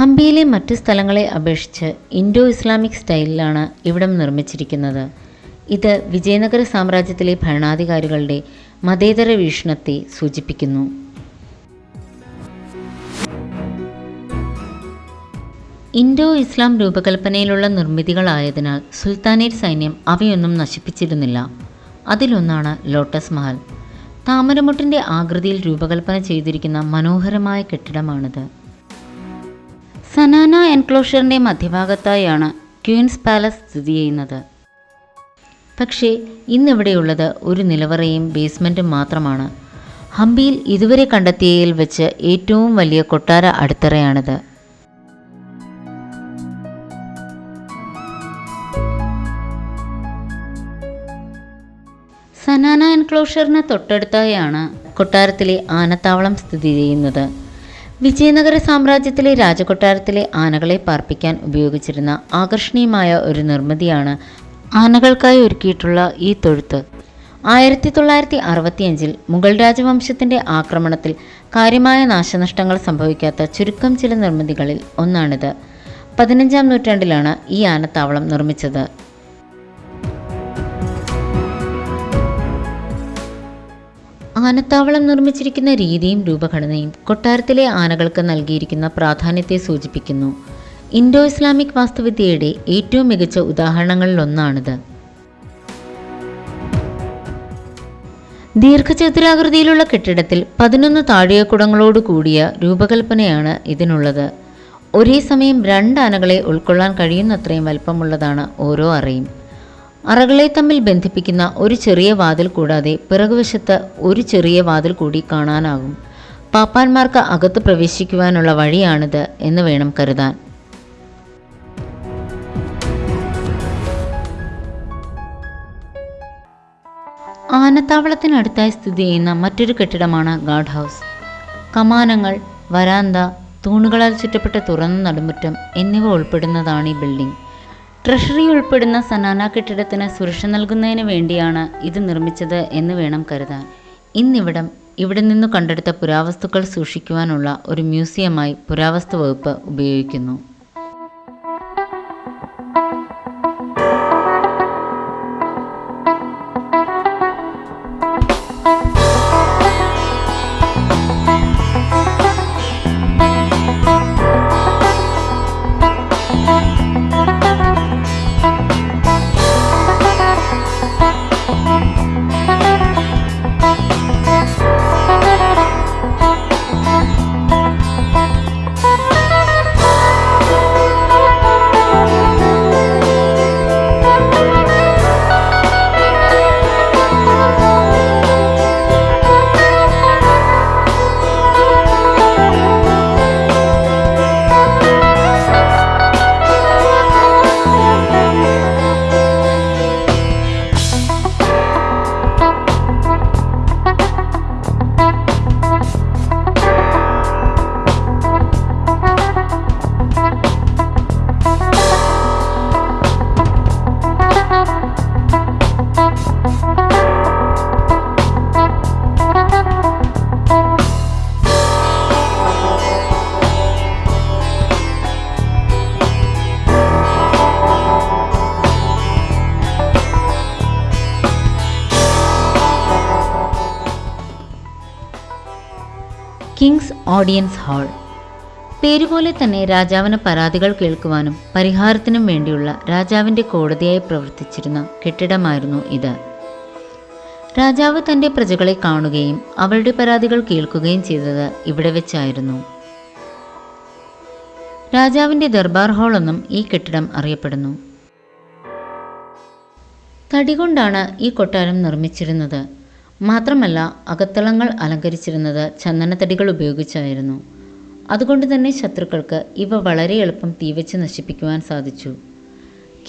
ഹംപിയിലെ മറ്റ് സ്ഥലങ്ങളെ അപേക്ഷിച്ച് ഇൻഡോ ഇസ്ലാമിക് സ്റ്റൈലിലാണ് ഇവിടം നിർമ്മിച്ചിരിക്കുന്നത്. ഇത് വിജയനഗര സാമ്രാജ്യത്തിലെ ഭരണാധികാരികളുടെ മതേതര വീക്ഷണത്തെ സൂചിപ്പിക്കുന്നു. ഇൻഡോ ഇസ്ലാം രൂപകൽപ്പനയിലുള്ള നിർമ്മിതികളായതിനാൽ സുൽത്താനേറ്റ് സൈന്യം അവയൊന്നും നശിപ്പിച്ചിരുന്നില്ല. അതിലൊന്നാണ് ലോട്ടസ് മഹൽ. താമരമുട്ടിന്റെ ആകൃതിയിൽ രൂപകൽപ്പന ചെയ്തിരിക്കുന്ന മനോഹരമായ കെട്ടിടമാണിത്. സനാന എൻക്ലോഷറിന്റെ മധ്യഭാഗത്തായാണ് ക്വീൻസ് പാലസ് സ്ഥിതി ചെയ്യുന്നത്. പക്ഷേ ഇന്നിവിടെയുള്ളത് ഒരു നിലവറയും ബേസ്മെന്റും മാത്രമാണ്. ഹംപിയിൽ ഇതുവരെ കണ്ടെത്തിയതിൽ വെച്ച് ഏറ്റവും വലിയ കൊട്ടാര അടിത്തറയാണിത്. സനാന എൻക്ലോഷറിന് തൊട്ടടുത്തായാണ് കൊട്ടാരത്തിലെ ആനത്താവളം സ്ഥിതി ചെയ്യുന്നത്. വിജയനഗര സാമ്രാജ്യത്തിലെ രാജകൊട്ടാരത്തിലെ ആനകളെ പാർപ്പിക്കാൻ ഉപയോഗിച്ചിരുന്ന ആകർഷണീയമായ ഒരു നിർമ്മിതിയാണ് ആനകൾക്കായി ഒരുക്കിയിട്ടുള്ള ഈ തൊഴുത്ത്. ആയിരത്തി തൊള്ളായിരത്തി അറുപത്തിയഞ്ചിൽ മുഗൾ രാജവംശത്തിന്റെ ആക്രമണത്തിൽ കാര്യമായ നാശനഷ്ടങ്ങൾ സംഭവിക്കാത്ത ചുരുക്കം ചില നിർമ്മിതികളിൽ ഒന്നാണിത്. പതിനഞ്ചാം നൂറ്റാണ്ടിലാണ് ഈ ആനത്താവളം നിർമ്മിച്ചത്. ആനത്താവളം നിർമ്മിച്ചിരിക്കുന്ന രീതിയും രൂപഘടനയും കൊട്ടാരത്തിലെ ആനകൾക്ക് നൽകിയിരിക്കുന്ന പ്രാധാന്യത്തെ സൂചിപ്പിക്കുന്നു. ഇൻഡോ ഇസ്ലാമിക് വാസ്തുവിദ്യയുടെ ഏറ്റവും മികച്ച ഉദാഹരണങ്ങളിലൊന്നാണിത്. ദീർഘചതുരാകൃതിയിലുള്ള കെട്ടിടത്തിൽ പതിനൊന്ന് താഴികക്കുടങ്ങളോട് കൂടിയ രൂപകൽപ്പനയാണ് ഇതിനുള്ളത്. ഒരേ സമയം രണ്ട് ആനകളെ ഉൾക്കൊള്ളാൻ കഴിയുന്നത്രയും വലിപ്പമുള്ളതാണ് ഓരോ അറയും. അറകളെ തമ്മിൽ ബന്ധിപ്പിക്കുന്ന ഒരു ചെറിയ വാതിൽ കൂടാതെ പിറകുവശത്ത് ഒരു ചെറിയ വാതിൽ കൂടി കാണാനാകും. പാപ്പാന്മാർക്ക് അകത്ത് പ്രവേശിക്കുവാനുള്ള വഴിയാണിത് എന്ന് വേണം കരുതാൻ. ആനത്താവളത്തിനടുത്തായി സ്ഥിതി ചെയ്യുന്ന മറ്റൊരു കെട്ടിടമാണ് ഗാർഡ് ഹൗസ്. കമാനങ്ങൾ വരാന്ത തൂണുകളാൽ ചുറ്റപ്പെട്ട തുറന്ന നടുമുറ്റം എന്നിവ ഉൾപ്പെടുന്നതാണ് ഈ ബിൽഡിംഗ്. ട്രഷറി ഉൾപ്പെടുന്ന സനാന കെട്ടിടത്തിന് സുരക്ഷ നൽകുന്നതിന് വേണ്ടിയാണ് ഇത് നിർമ്മിച്ചത് എന്ന് വേണം കരുതാൻ. ഇന്നിവിടം ഇവിടെ നിന്ന് കണ്ടെടുത്ത പുരാവസ്തുക്കൾ സൂക്ഷിക്കുവാനുള്ള ഒരു മ്യൂസിയമായി പുരാവസ്തു വകുപ്പ് ഉപയോഗിക്കുന്നു. King's audience hall. പേരുപോലെ തന്നെ രാജാവിന് പരാതികൾ കേൾക്കുവാനും പരിഹാരത്തിനും വേണ്ടിയുള്ള രാജാവിന്റെ കോടതിയായി പ്രവർത്തിച്ചിരുന്ന കെട്ടിടമായിരുന്നു ഇത്. രാജാവ് തന്റെ പ്രജകളെ കാണുകയും അവരുടെ പരാതികൾ കേൾക്കുകയും ചെയ്തത് ഇവിടെ വെച്ചായിരുന്നു. രാജാവിന്റെ ദർബാർ ഹാൾ എന്നും ഈ കെട്ടിടം അറിയപ്പെടുന്നു. തടി കൊണ്ടാണ് ഈ കൊട്ടാരം നിർമ്മിച്ചിരുന്നത്. മാത്രമല്ല അകത്തളങ്ങൾ അലങ്കരിച്ചിരുന്നത് ചന്ദനത്തടികൾ ഉപയോഗിച്ചായിരുന്നു. അതുകൊണ്ട് തന്നെ ശത്രുക്കൾക്ക് ഇവ വളരെ എളുപ്പം തീവച്ച് നശിപ്പിക്കുവാൻ സാധിച്ചു.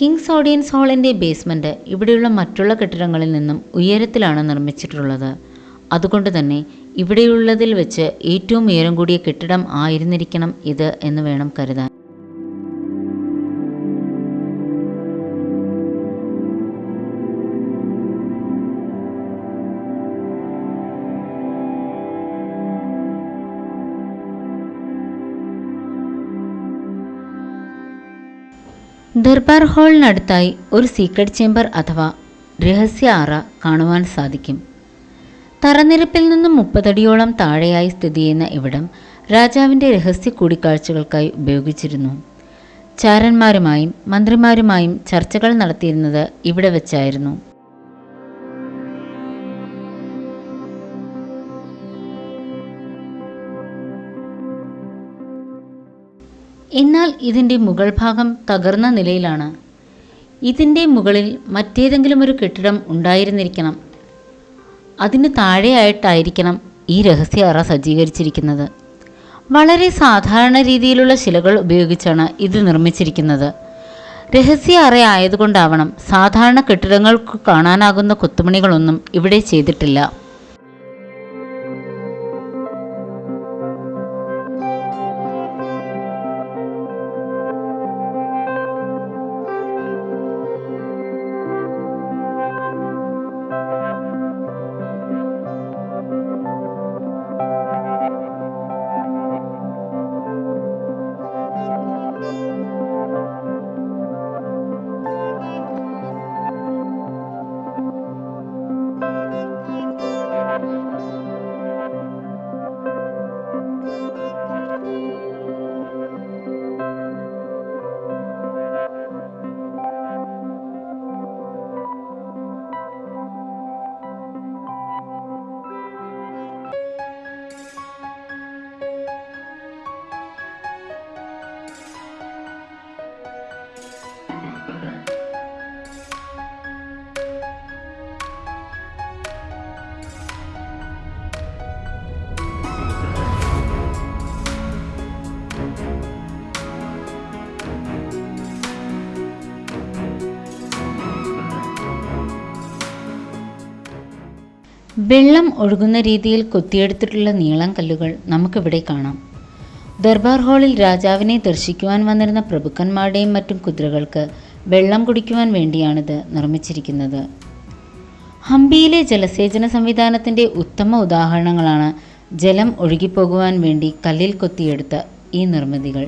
കിങ്സ് ഓഡിയൻസ് ഹാളിന്റെ ബേസ്മെന്റ് ഇവിടെയുള്ള മറ്റുള്ള കെട്ടിടങ്ങളിൽ നിന്നും ഉയരത്തിലാണ് നിർമ്മിച്ചിട്ടുള്ളത്. അതുകൊണ്ട് തന്നെ ഇവിടെയുള്ളതിൽ വെച്ച് ഏറ്റവും ഉയരം കൂടിയ കെട്ടിടം ആയിരുന്നിരിക്കണം ഇത് എന്ന് വേണം കരുതാൻ. ദർബാർ ഹാളിനടുത്തായി ഒരു സീക്രട്ട് ചേംബർ അഥവാ രഹസ്യ അറ കാണുവാൻ സാധിക്കും. തറനിരപ്പിൽ നിന്നും മുപ്പതടിയോളം താഴെയായി സ്ഥിതി ചെയ്യുന്ന ഇവിടം രാജാവിന്റെ രഹസ്യ കൂടിക്കാഴ്ചകൾക്കായി ഉപയോഗിച്ചിരുന്നു. ചാരന്മാരുമായും മന്ത്രിമാരുമായും ചർച്ചകൾ നടത്തിയിരുന്നത് ഇവിടെ വെച്ചായിരുന്നു. എന്നാൽ ഇതിന്റെ മുകൾ ഭാഗം തകർന്ന നിലയിലാണ്. ഇതിന്റെ മുകളിൽ മറ്റേതെങ്കിലും ഒരു കെട്ടിടം ഉണ്ടായിരുന്നിരിക്കണം. അതിന് താഴെയായിട്ടായിരിക്കണം ഈ രഹസ്യ അറ സജ്ജീകരിച്ചിരിക്കുന്നത്. വളരെ സാധാരണ രീതിയിലുള്ള ശിലകൾ ഉപയോഗിച്ചാണ് ഇത് നിർമ്മിച്ചിരിക്കുന്നത്. രഹസ്യ അറ ആയതുകൊണ്ടാവണം സാധാരണ കെട്ടിടങ്ങൾക്ക് കാണാനാകുന്ന കൊത്തുപണികളൊന്നും ഇവിടെ ചെയ്തിട്ടില്ല. വെള്ളം ഒഴുകുന്ന രീതിയിൽ കൊത്തിയെടുത്തിട്ടുള്ള നീളം കല്ലുകൾ നമുക്കിവിടെ കാണാം. ദർബാർ ഹാളിൽ രാജാവിനെ ദർശിക്കുവാൻ വന്നിരുന്ന പ്രഭുക്കന്മാരുടെയും മറ്റും കുതിരകൾക്ക് വെള്ളം കുടിക്കുവാൻ വേണ്ടിയാണിത് നിർമ്മിച്ചിരിക്കുന്നത്. ഹംപിയിലെ ജലസേചന സംവിധാനത്തിന്റെ ഉത്തമ ഉദാഹരണങ്ങളാണ് ജലം ഒഴുകിപ്പോകുവാൻ വേണ്ടി കല്ലിൽ കൊത്തിയെടുത്ത ഈ നിർമ്മിതികൾ.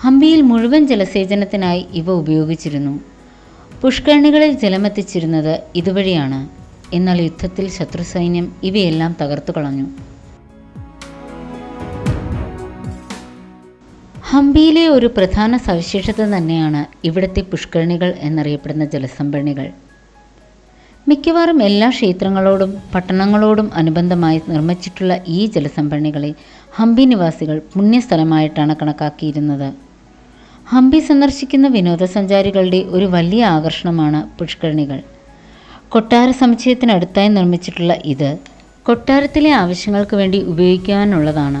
ഹംപിയിൽ മുഴുവൻ ജലസേചനത്തിനായി ഇവ ഉപയോഗിച്ചിരുന്നു. പുഷ്കരണികളിൽ ജലമെത്തിച്ചിരുന്നത് ഇതുവഴിയാണ്. എന്നാൽ യുദ്ധത്തിൽ ശത്രുസൈന്യം ഇവയെല്ലാം തകർത്തു കളഞ്ഞു. ഹംപിയിലെ ഒരു പ്രധാന സവിശേഷത തന്നെയാണ് ഇവിടുത്തെ പുഷ്കരണികൾ എന്നറിയപ്പെടുന്ന ജലസംഭരണികൾ. മിക്കവാറും എല്ലാ ക്ഷേത്രങ്ങളോടും പട്ടണങ്ങളോടും അനുബന്ധമായി നിർമ്മിച്ചിട്ടുള്ള ഈ ജലസംഭരണികളെ ഹംപി നിവാസികൾ പുണ്യസ്ഥലമായിട്ടാണ് കണക്കാക്കിയിരുന്നത്. ഹംപി സന്ദർശിക്കുന്ന വിനോദസഞ്ചാരികളുടെ ഒരു വലിയ ആകർഷണമാണ് പുഷ്കരണികൾ. കൊട്ടാര സമുച്ചയത്തിനടുത്തായി നിർമ്മിച്ചിട്ടുള്ള ഇത് കൊട്ടാരത്തിലെ ആവശ്യങ്ങൾക്ക് വേണ്ടി ഉപയോഗിക്കാനുള്ളതാണ്.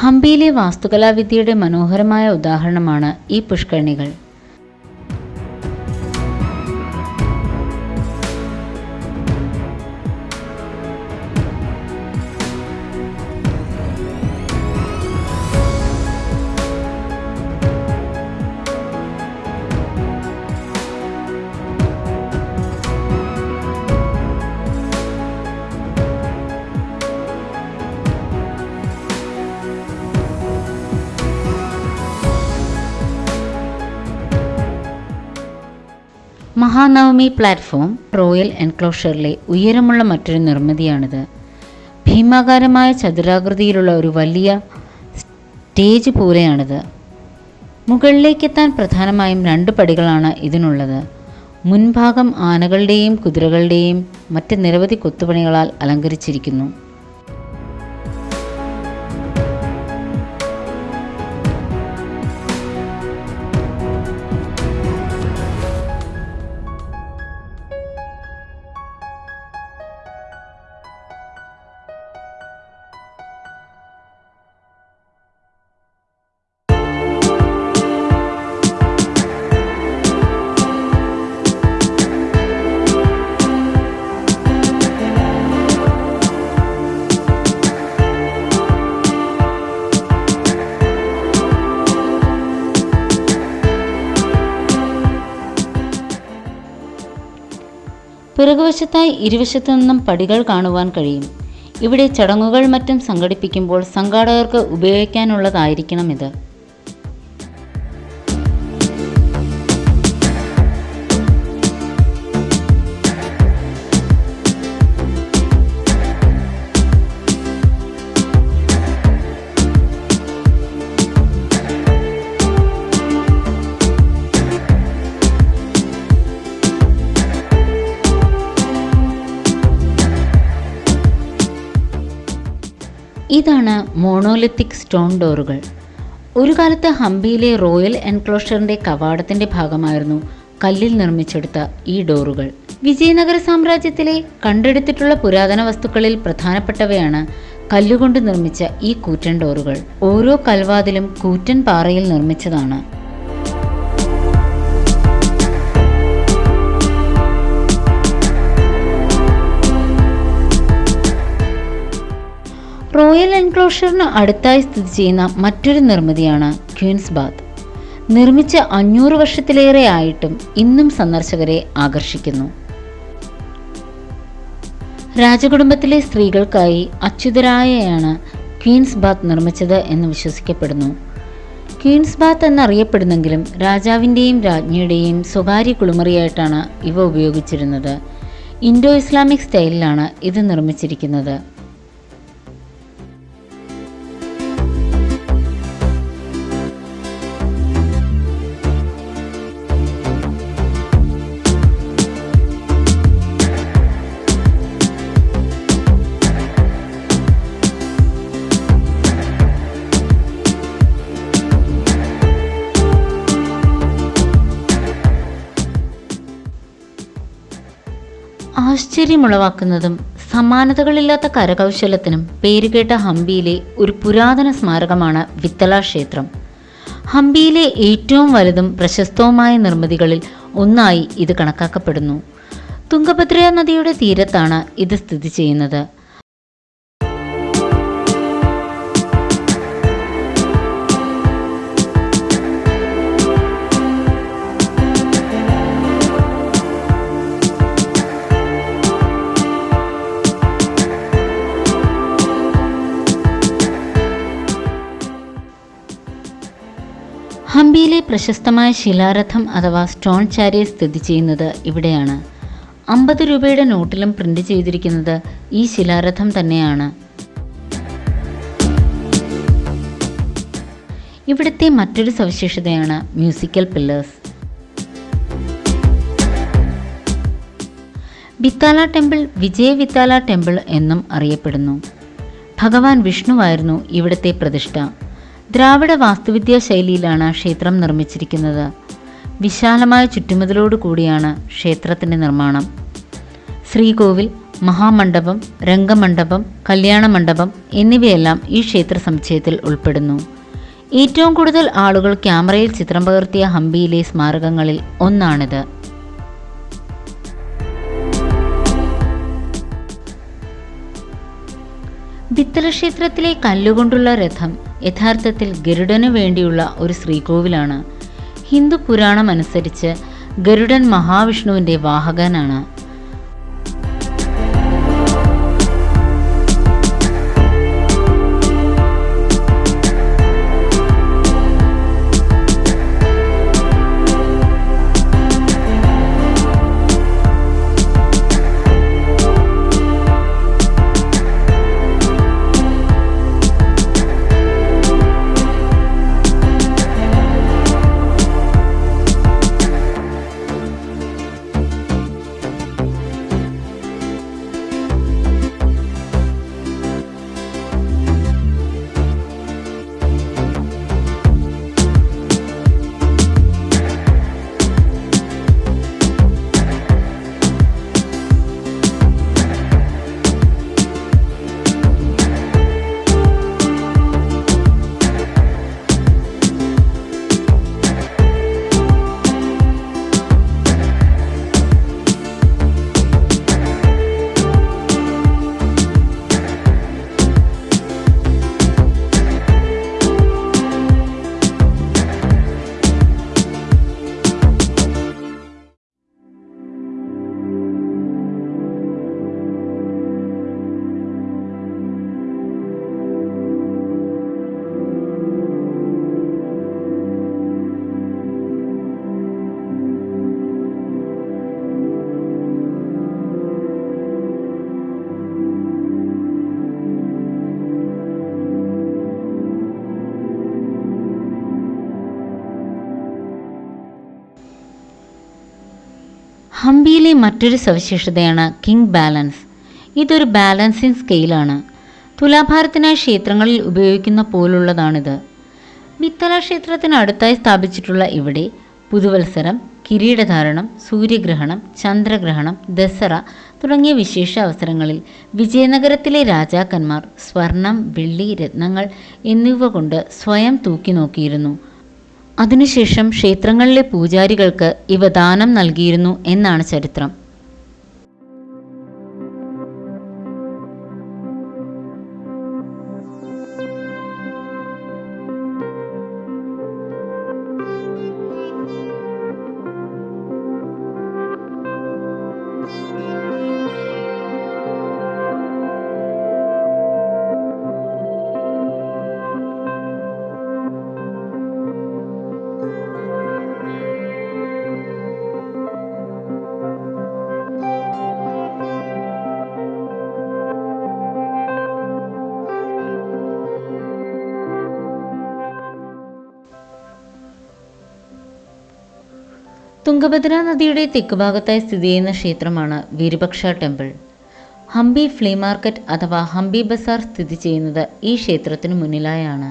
ഹംപിയിലെ വാസ്തുകലാവിദ്യയുടെ മനോഹരമായ ഉദാഹരണമാണ് ഈ പുഷ്കരണികൾ. മഹാനവമി പ്ലാറ്റ്ഫോം റോയൽ എൻക്ലോഷറിലെ ഉയരമുള്ള മറ്റൊരു നിർമ്മിതിയാണിത്. ഭീമാകാരമായ ചതുരാകൃതിയിലുള്ള ഒരു വലിയ സ്റ്റേജ് പോലെയാണിത്. മുകളിലേക്കെത്താൻ പ്രധാനമായും രണ്ട് പടികളാണ് ഇതിനുള്ളത്. മുൻഭാഗം ആനകളുടെയും കുതിരകളുടെയും മറ്റ് നിരവധി കൊത്തുപണികളാൽ അലങ്കരിച്ചിരിക്കുന്നു. പിറകുവശത്തായി ഇരുവശത്തു നിന്നും പടികൾ കാണുവാൻ കഴിയും. ഇവിടെ ചടങ്ങുകൾ മറ്റും സംഘടിപ്പിക്കുമ്പോൾ സംഘാടകർക്ക് ഉപയോഗിക്കാനുള്ളതായിരിക്കണം ഇത് ഇതാണ് മോണോലിത്തിക് സ്റ്റോൺ ഡോറുകൾ ഒരു കാലത്ത് ഹംപിയിലെ റോയൽ എൻക്ലോഷറിന്റെ കവാടത്തിന്റെ ഭാഗമായിരുന്നു കല്ലിൽ നിർമ്മിച്ചെടുത്ത ഈ ഡോറുകൾ വിജയനഗര സാമ്രാജ്യത്തിലെ കണ്ടെടുത്തിട്ടുള്ള പുരാതന വസ്തുക്കളിൽ പ്രധാനപ്പെട്ടവയാണ് കല്ലുകൊണ്ട് നിർമ്മിച്ച ഈ കൂറ്റൻ ഡോറുകൾ ഓരോ കൽവാതിലും കൂറ്റൻ പാറയിൽ നിർമ്മിച്ചതാണ് റോയൽ എൻക്ലോഷറിന് അടുത്തായി സ്ഥിതി ചെയ്യുന്ന മറ്റൊരു നിർമ്മിതിയാണ് ക്വീൻസ് ബാത്ത്. നിർമ്മിച്ച അഞ്ഞൂറ് വർഷത്തിലേറെ ആയിട്ടും ഇന്നും സന്ദർശകരെ ആകർഷിക്കുന്നു. രാജകുടുംബത്തിലെ സ്ത്രീകൾക്കായി അച്യുതരായയാണ് ക്വീൻസ് ബാത്ത് നിർമ്മിച്ചത് എന്ന് വിശ്വസിക്കപ്പെടുന്നു. ക്വീൻസ് ബാത്ത് എന്നറിയപ്പെടുന്നെങ്കിലും രാജാവിന്റെയും രാജ്ഞിയുടെയും സ്വകാര്യ കുളിമുറിയായിട്ടാണ് ഇവ ഉപയോഗിച്ചിരുന്നത്. ഇൻഡോ ഇസ്ലാമിക് സ്റ്റൈലിലാണ് ഇത് നിർമ്മിച്ചിരിക്കുന്നത്. ആശ്ചര്യമുളവാക്കുന്നതും സമാനതകളില്ലാത്ത കരകൗശലത്തിനും പേരുകേട്ട ഹംപിയിലെ ഒരു പുരാതന സ്മാരകമാണ് വിത്തല ക്ഷേത്രം. ഹംപിയിലെ ഏറ്റവും വലുതും പ്രശസ്തവുമായ നിർമ്മിതികളിൽ ഒന്നായി ഇത് കണക്കാക്കപ്പെടുന്നു. തുംഗഭദ്ര നദിയുടെ തീരത്താണ് ഇത് സ്ഥിതി ചെയ്യുന്നത്. ഹംപിയിലെ പ്രശസ്തമായ ശിലാരഥം അഥവാ സ്റ്റോൺ ചാരിയെ സ്ഥിതി ചെയ്യുന്നത് ഇവിടെയാണ്. അമ്പത് രൂപയുടെ നോട്ടിലും പ്രിന്റ് ചെയ്തിരിക്കുന്നത് ഈ ശിലാരഥം തന്നെയാണ്. ഇവിടുത്തെ മറ്റൊരു സവിശേഷതയാണ് musical pillars. Vittala temple Vijaya Vittala temple എന്നും അറിയപ്പെടുന്നു. ഭഗവാൻ വിഷ്ണുവായിരുന്നു ഇവിടുത്തെ പ്രതിഷ്ഠ. ദ്രാവിഡ വാസ്തുവിദ്യാ ശൈലിയിലാണ് ക്ഷേത്രം നിർമ്മിച്ചിരിക്കുന്നത്. വിശാലമായ ചുറ്റുമതിലോട് കൂടിയാണ് ക്ഷേത്രത്തിന്റെ നിർമ്മാണം. ശ്രീകോവിൽ മഹാമണ്ഡപം രംഗമണ്ഡപം കല്യാണ മണ്ഡപം എന്നിവയെല്ലാം ഈ ക്ഷേത്ര സമുച്ചയത്തിൽ ഉൾപ്പെടുന്നു. ഏറ്റവും കൂടുതൽ ആളുകൾ ക്യാമറയിൽ ചിത്രം പകർത്തിയ ഹംപിയിലെ സ്മാരകങ്ങളിൽ ഒന്നാണിത്. ബിത്തല ക്ഷേത്രത്തിലെ കല്ലുകൊണ്ടുള്ള രഥം യഥാർത്ഥത്തിൽ ഗരുഡന് വേണ്ടിയുള്ള ഒരു ശ്രീകോവിലാണ്. ഹിന്ദു പുരാണം അനുസരിച്ച് ഗരുഡൻ മഹാവിഷ്ണുവിന്റെ വാഹകനാണ്. ഹംപിയിലെ മറ്റൊരു സവിശേഷതയാണ് കിങ് ബാലൻസ്. ഇതൊരു ബാലൻസിങ് സ്കെയിലാണ്. തുലാഭാരത്തിനായി ക്ഷേത്രങ്ങളിൽ ഉപയോഗിക്കുന്ന പോലുള്ളതാണിത്. മിത്തല ക്ഷേത്രത്തിന് അടുത്തായി സ്ഥാപിച്ചിട്ടുള്ള ഇവിടെ പുതുവത്സരം കിരീടധാരണം സൂര്യഗ്രഹണം ചന്ദ്രഗ്രഹണം ദസറ തുടങ്ങിയ വിശേഷ അവസരങ്ങളിൽ വിജയനഗരത്തിലെ രാജാക്കന്മാർ സ്വർണം വെള്ളി രത്നങ്ങൾ എന്നിവ കൊണ്ട് സ്വയം തൂക്കി നോക്കിയിരുന്നു. അതിനുശേഷം ക്ഷേത്രങ്ങളിലെ പൂജാരികൾക്ക് ഇവ ദാനം നൽകിയിരുന്നു എന്നാണ് ചരിത്രം തുംഗഭദ്ര നദിയുടെ തെക്കുഭാഗത്തായി സ്ഥിതി ചെയ്യുന്ന ക്ഷേത്രമാണ് Virupaksha temple. Hampi flea market അഥവാ ഹംപി ബസാർ സ്ഥിതി ചെയ്യുന്നത് ഈ ക്ഷേത്രത്തിനു മുന്നിലായാണ്.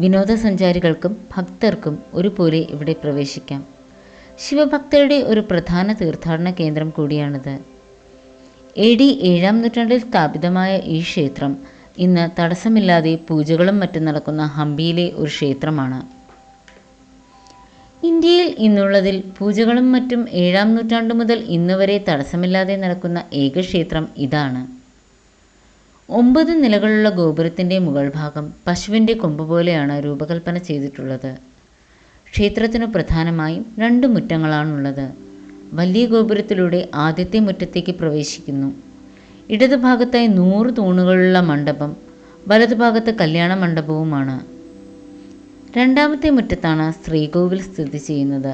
വിനോദസഞ്ചാരികൾക്കും ഭക്തർക്കും ഒരുപോലെ ഇവിടെ പ്രവേശിക്കാം. ശിവഭക്തരുടെ ഒരു പ്രധാന തീർത്ഥാടന കേന്ദ്രം കൂടിയാണിത്. എ ഡി ഏഴാം നൂറ്റാണ്ടിൽ സ്ഥാപിതമായ ഈ ക്ഷേത്രം ഇന്ന് തടസ്സമില്ലാതെ പൂജകളും മറ്റും നടക്കുന്ന ഹംപിയിലെ ഒരു ക്ഷേത്രമാണ്. ഇന്ത്യയിൽ ഇന്നുള്ളതിൽ പൂജകളും മറ്റും ഏഴാം നൂറ്റാണ്ടു മുതൽ ഇന്ന് വരെ തടസ്സമില്ലാതെ നടക്കുന്ന ഏക ക്ഷേത്രം ഇതാണ്. ഒമ്പത് നിലകളുള്ള ഗോപുരത്തിന്റെ മുകൾ ഭാഗം പശുവിന്റെ കൊമ്പ് പോലെയാണ് രൂപകൽപ്പന ചെയ്തിട്ടുള്ളത്. ക്ഷേത്രത്തിനു പ്രധാനമായും രണ്ട് മുറ്റങ്ങളാണുള്ളത്. വലിയ ഗോപുരത്തിലൂടെ ആദ്യത്തെ മുറ്റത്തേക്ക് പ്രവേശിക്കുന്നു. ഇടതുഭാഗത്തായി നൂറ് തൂണുകളുള്ള മണ്ഡപം വലതുഭാഗത്ത് കല്യാണ മണ്ഡപവുമാണ്. രണ്ടാമത്തെ മുറ്റത്താണ് ശ്രീകോവിൽ സ്ഥിതി ചെയ്യുന്നത്.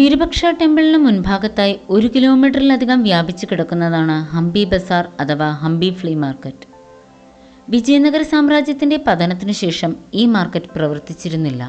വിരുപക്ഷ ടെമ്പിളിന് മുൻഭാഗത്തായി ഒരു കിലോമീറ്ററിലധികം വ്യാപിച്ചു കിടക്കുന്നതാണ് ഹംപി ബസാർ അഥവാ ഹംപി ഫ്ലീ മാർക്കറ്റ്. വിജയനഗര സാമ്രാജ്യത്തിന്റെ പതനത്തിനു ശേഷം ഈ മാർക്കറ്റ് പ്രവർത്തിച്ചിരുന്നില്ല.